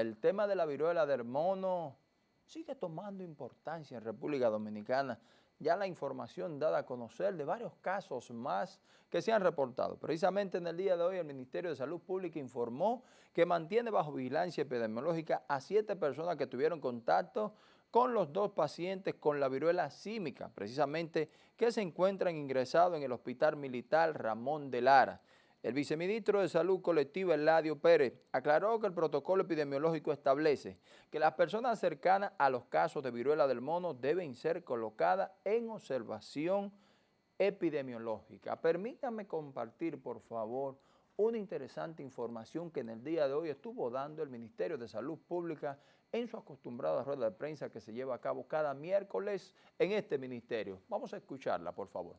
el tema de la viruela del mono sigue tomando importancia en República Dominicana. Ya la información dada a conocer de varios casos más que se han reportado. Precisamente en el día de hoy el Ministerio de Salud Pública informó que mantiene bajo vigilancia epidemiológica a siete personas que tuvieron contacto con los dos pacientes con la viruela símica, precisamente que se encuentran ingresados en el Hospital Militar Ramón de Lara. El viceministro de Salud Colectiva, Eladio Pérez, aclaró que el protocolo epidemiológico establece que las personas cercanas a los casos de viruela del mono deben ser colocadas en observación epidemiológica. Permítanme compartir, por favor, una interesante información que en el día de hoy estuvo dando el Ministerio de Salud Pública en su acostumbrada rueda de prensa que se lleva a cabo cada miércoles en este ministerio. Vamos a escucharla, por favor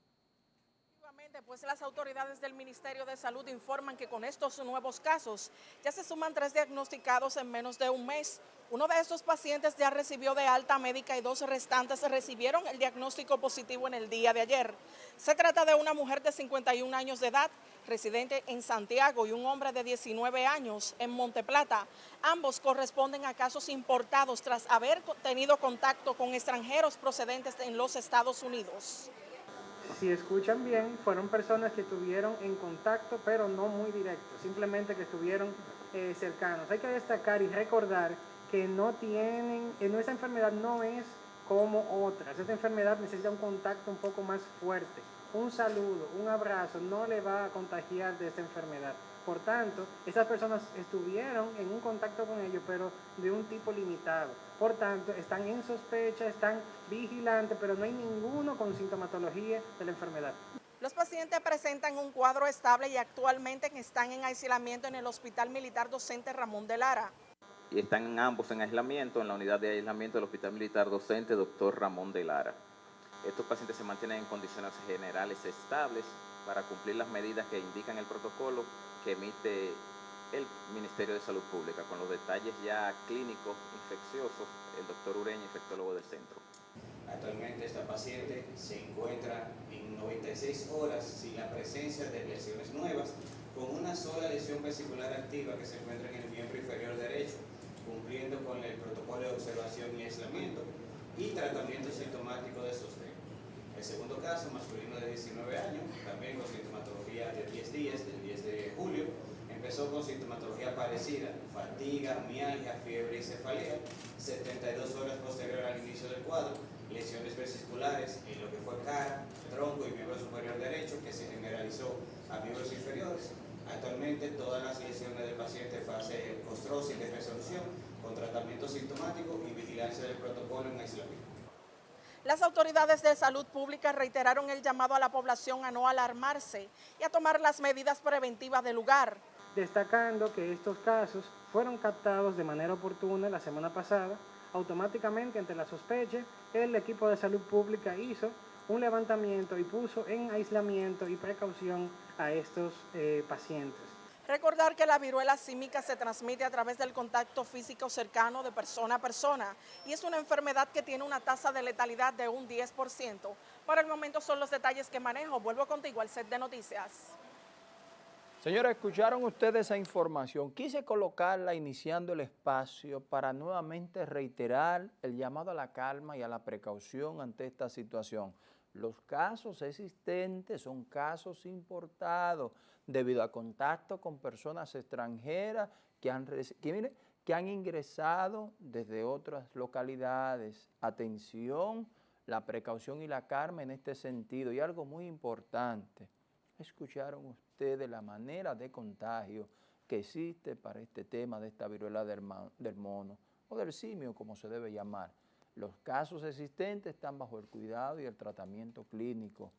pues las autoridades del Ministerio de Salud informan que con estos nuevos casos ya se suman tres diagnosticados en menos de un mes. Uno de estos pacientes ya recibió de alta médica y dos restantes recibieron el diagnóstico positivo en el día de ayer. Se trata de una mujer de 51 años de edad, residente en Santiago, y un hombre de 19 años en Monteplata. Ambos corresponden a casos importados tras haber tenido contacto con extranjeros procedentes en los Estados Unidos si escuchan bien, fueron personas que estuvieron en contacto, pero no muy directo, simplemente que estuvieron eh, cercanos. Hay que destacar y recordar que no tienen, en esa enfermedad no es como otras. Esta enfermedad necesita un contacto un poco más fuerte. Un saludo, un abrazo no le va a contagiar de esta enfermedad. Por tanto, esas personas estuvieron en un contacto con ellos, pero de un tipo limitado. Por tanto, están en sospecha, están vigilantes, pero no hay ninguno con sintomatología de la enfermedad. Los pacientes presentan un cuadro estable y actualmente están en aislamiento en el Hospital Militar Docente Ramón de Lara. Y están ambos en aislamiento en la unidad de aislamiento del Hospital Militar Docente Dr. Ramón de Lara. Estos pacientes se mantienen en condiciones generales estables para cumplir las medidas que indican el protocolo que emite el Ministerio de Salud Pública, con los detalles ya clínicos infecciosos, el doctor Ureña, infectólogo del centro. Actualmente esta paciente se encuentra en 96 horas sin la presencia de lesiones nuevas, con una sola lesión vesicular activa que se encuentra en el miembro inferior derecho, cumpliendo con el protocolo de observación y aislamiento y tratamiento sintomático de sostén. El segundo caso, masculino de 19 años, con sintomatología de 10 días, del 10 de julio, empezó con sintomatología parecida, fatiga, mialgia, fiebre y cefalea, 72 horas posterior al inicio del cuadro, lesiones vesiculares en lo que fue cara, tronco y miembro superior derecho, que se generalizó a miembros inferiores. Actualmente todas las lesiones del paciente fase costrosis de resolución, con tratamiento sintomático y vigilancia del protocolo en aislamiento. Las autoridades de salud pública reiteraron el llamado a la población a no alarmarse y a tomar las medidas preventivas del lugar. Destacando que estos casos fueron captados de manera oportuna la semana pasada, automáticamente ante la sospecha, el equipo de salud pública hizo un levantamiento y puso en aislamiento y precaución a estos eh, pacientes. Recordar que la viruela símica se transmite a través del contacto físico cercano de persona a persona y es una enfermedad que tiene una tasa de letalidad de un 10%. Para el momento son los detalles que manejo. Vuelvo contigo al set de noticias. Señores, escucharon ustedes esa información. Quise colocarla iniciando el espacio para nuevamente reiterar el llamado a la calma y a la precaución ante esta situación. Los casos existentes son casos importados debido a contacto con personas extranjeras que han, que, que han ingresado desde otras localidades. Atención, la precaución y la calma en este sentido. Y algo muy importante, escucharon ustedes la manera de contagio que existe para este tema de esta viruela del mono o del simio, como se debe llamar. Los casos existentes están bajo el cuidado y el tratamiento clínico,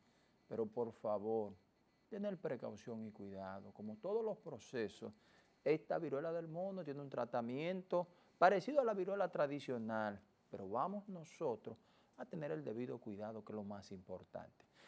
pero por favor, tener precaución y cuidado. Como todos los procesos, esta viruela del mono tiene un tratamiento parecido a la viruela tradicional, pero vamos nosotros a tener el debido cuidado, que es lo más importante.